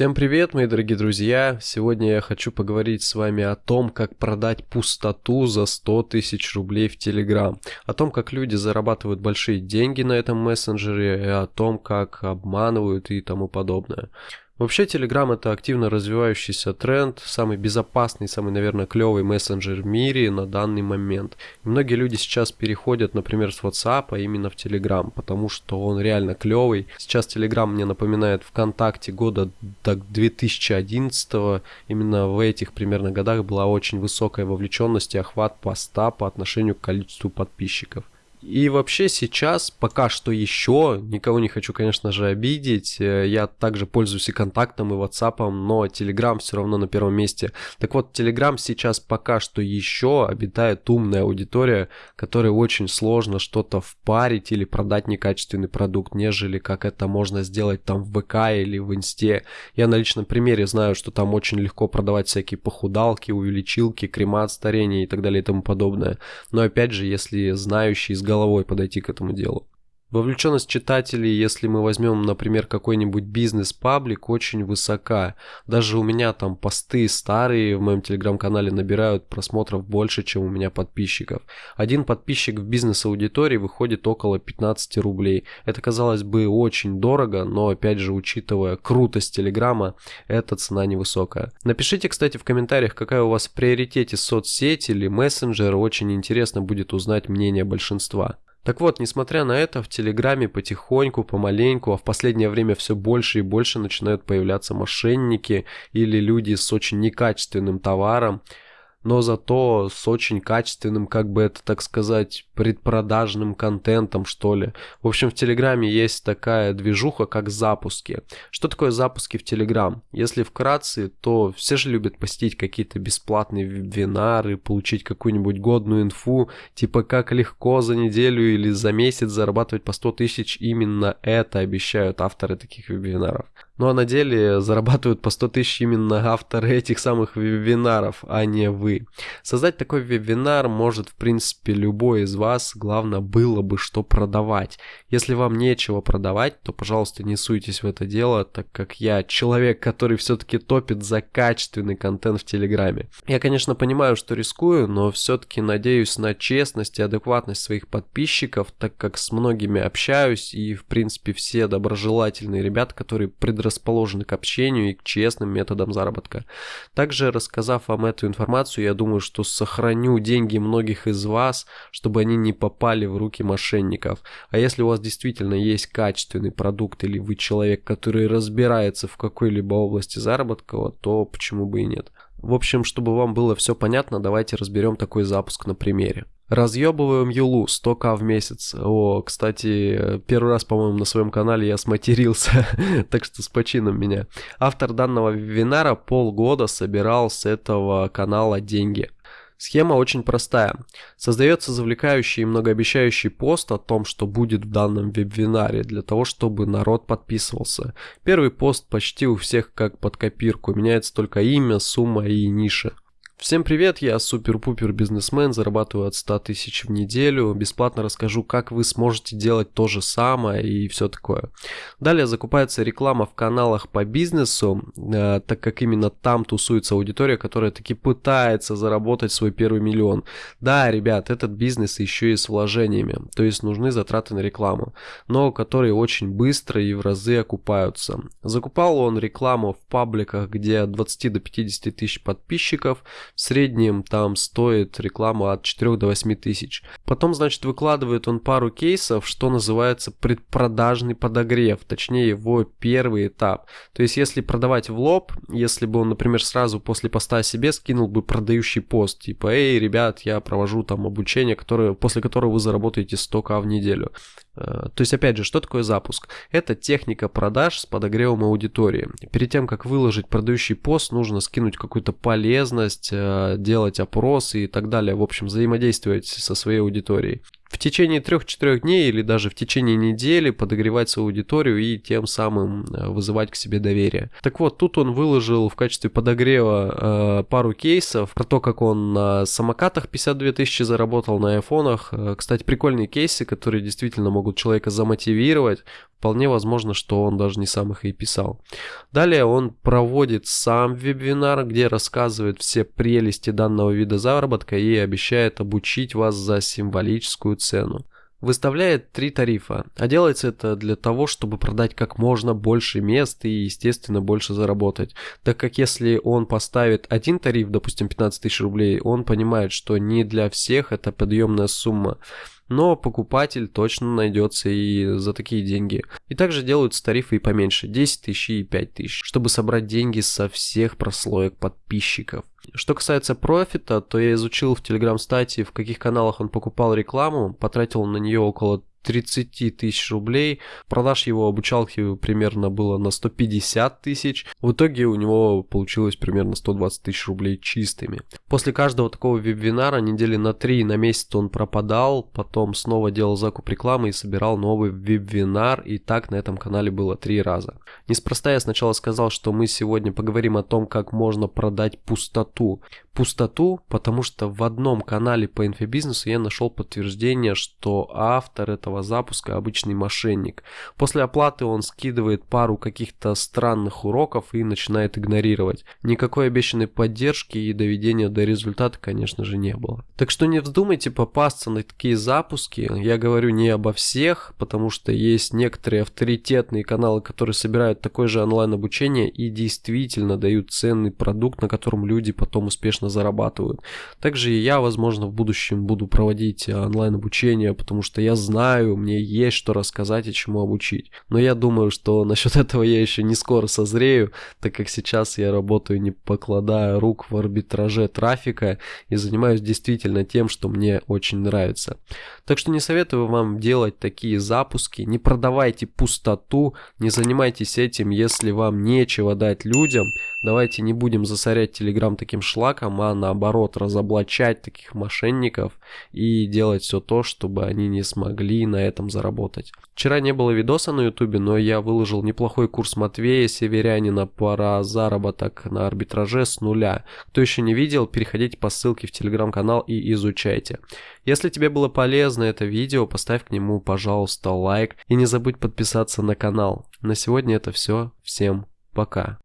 Всем привет, мои дорогие друзья! Сегодня я хочу поговорить с вами о том, как продать пустоту за 100 тысяч рублей в Telegram, о том, как люди зарабатывают большие деньги на этом мессенджере, и о том, как обманывают и тому подобное. Вообще Telegram это активно развивающийся тренд, самый безопасный, самый, наверное, клевый мессенджер в мире на данный момент. И многие люди сейчас переходят, например, с WhatsApp а именно в Telegram, потому что он реально клевый. Сейчас Telegram мне напоминает ВКонтакте года так 2011 именно в этих примерно годах была очень высокая вовлеченность и охват поста по отношению к количеству подписчиков. И вообще сейчас, пока что еще, никого не хочу, конечно же, обидеть, э, я также пользуюсь и контактом, и ватсапом, но Telegram все равно на первом месте. Так вот, Telegram сейчас пока что еще обитает умная аудитория, которой очень сложно что-то впарить или продать некачественный продукт, нежели как это можно сделать там в ВК или в Инсте. Я на личном примере знаю, что там очень легко продавать всякие похудалки, увеличилки, крема от старения и так далее и тому подобное. Но опять же, если знающий из головой подойти к этому делу. Вовлеченность читателей, если мы возьмем, например, какой-нибудь бизнес-паблик, очень высока. Даже у меня там посты старые в моем телеграм-канале набирают просмотров больше, чем у меня подписчиков. Один подписчик в бизнес-аудитории выходит около 15 рублей. Это, казалось бы, очень дорого, но, опять же, учитывая крутость телеграма, эта цена невысокая. Напишите, кстати, в комментариях, какая у вас в приоритете соцсеть или мессенджер. Очень интересно будет узнать мнение большинства. Так вот, несмотря на это, в Телеграме потихоньку, помаленьку, а в последнее время все больше и больше начинают появляться мошенники или люди с очень некачественным товаром, но зато с очень качественным, как бы это так сказать, предпродажным контентом, что ли. В общем, в Телеграме есть такая движуха, как запуски. Что такое запуски в Телеграм? Если вкратце, то все же любят посетить какие-то бесплатные вебинары, получить какую-нибудь годную инфу, типа как легко за неделю или за месяц зарабатывать по 100 тысяч. Именно это обещают авторы таких вебинаров. Ну а на деле зарабатывают по 100 тысяч именно авторы этих самых вебинаров, а не вы. Создать такой вебинар может в принципе любой из вас, главное было бы что продавать. Если вам нечего продавать, то пожалуйста не суйтесь в это дело, так как я человек, который все-таки топит за качественный контент в Телеграме. Я конечно понимаю, что рискую, но все-таки надеюсь на честность и адекватность своих подписчиков, так как с многими общаюсь и в принципе все доброжелательные ребята, которые предрасположены расположены к общению и к честным методам заработка. Также, рассказав вам эту информацию, я думаю, что сохраню деньги многих из вас, чтобы они не попали в руки мошенников. А если у вас действительно есть качественный продукт или вы человек, который разбирается в какой-либо области заработка, то почему бы и нет. В общем, чтобы вам было все понятно, давайте разберем такой запуск на примере. Разъебываем Юлу 100к в месяц. О, кстати, первый раз, по-моему, на своем канале я сматерился, так что с почином меня. Автор данного вебинара полгода собирал с этого канала деньги. Схема очень простая. Создается завлекающий и многообещающий пост о том, что будет в данном вебинаре, для того, чтобы народ подписывался. Первый пост почти у всех как под копирку, меняется только имя, сумма и ниша. Всем привет, я супер-пупер бизнесмен, зарабатываю от 100 тысяч в неделю, бесплатно расскажу, как вы сможете делать то же самое и все такое. Далее закупается реклама в каналах по бизнесу, э, так как именно там тусуется аудитория, которая таки пытается заработать свой первый миллион. Да, ребят, этот бизнес еще и с вложениями, то есть нужны затраты на рекламу, но которые очень быстро и в разы окупаются. Закупал он рекламу в пабликах, где от 20 до 50 тысяч подписчиков, в среднем там стоит реклама от 4 до 8 тысяч. Потом, значит, выкладывает он пару кейсов, что называется предпродажный подогрев, точнее его первый этап. То есть, если продавать в лоб, если бы он, например, сразу после поста себе скинул бы продающий пост, типа, эй, ребят, я провожу там обучение, которое, после которого вы заработаете 100к в неделю. Э, то есть, опять же, что такое запуск? Это техника продаж с подогревом аудитории. Перед тем, как выложить продающий пост, нужно скинуть какую-то полезность, э, делать опросы и так далее. В общем, взаимодействовать со своей аудиторией. В течение 3-4 дней или даже в течение недели подогревать свою аудиторию и тем самым э, вызывать к себе доверие. Так вот, тут он выложил в качестве подогрева э, пару кейсов про то, как он на самокатах 52 тысячи заработал, на айфонах. Э, кстати, прикольные кейсы, которые действительно могут человека замотивировать, Вполне возможно, что он даже не сам их и писал. Далее он проводит сам вебинар, где рассказывает все прелести данного вида заработка и обещает обучить вас за символическую цену. Выставляет три тарифа, а делается это для того, чтобы продать как можно больше мест и, естественно, больше заработать. Так как если он поставит один тариф, допустим, 15 тысяч рублей, он понимает, что не для всех это подъемная сумма но покупатель точно найдется и за такие деньги. И также делаются тарифы и поменьше, 10 тысяч и 5 тысяч, чтобы собрать деньги со всех прослоек подписчиков. Что касается профита, то я изучил в телеграм-стате, в каких каналах он покупал рекламу, потратил на нее около 30 тысяч рублей. Продаж его обучалки примерно было на 150 тысяч. В итоге у него получилось примерно 120 тысяч рублей чистыми. После каждого такого вебинара недели на 3 на месяц он пропадал, потом снова делал закуп рекламы и собирал новый вебинар. И так на этом канале было три раза. Неспроста я сначала сказал, что мы сегодня поговорим о том, как можно продать пустоту. Пустоту, потому что в одном канале по инфобизнесу я нашел подтверждение, что автор этого этого запуска обычный мошенник. После оплаты он скидывает пару каких-то странных уроков и начинает игнорировать. Никакой обещанной поддержки и доведения до результата, конечно же, не было. Так что не вздумайте попасться на такие запуски. Я говорю не обо всех, потому что есть некоторые авторитетные каналы, которые собирают такое же онлайн-обучение и действительно дают ценный продукт, на котором люди потом успешно зарабатывают. Также и я, возможно, в будущем буду проводить онлайн-обучение, потому что я знаю, знаю, мне есть что рассказать и чему обучить. Но я думаю, что насчет этого я еще не скоро созрею, так как сейчас я работаю не покладая рук в арбитраже трафика и занимаюсь действительно тем, что мне очень нравится. Так что не советую вам делать такие запуски, не продавайте пустоту, не занимайтесь этим, если вам нечего дать людям. Давайте не будем засорять Телеграм таким шлаком, а наоборот разоблачать таких мошенников и делать все то, чтобы они не смогли на этом заработать. Вчера не было видоса на ютубе, но я выложил неплохой курс Матвея Северянина про заработок на арбитраже с нуля. Кто еще не видел, переходите по ссылке в телеграм-канал и изучайте. Если тебе было полезно это видео, поставь к нему, пожалуйста, лайк и не забудь подписаться на канал. На сегодня это все. Всем пока.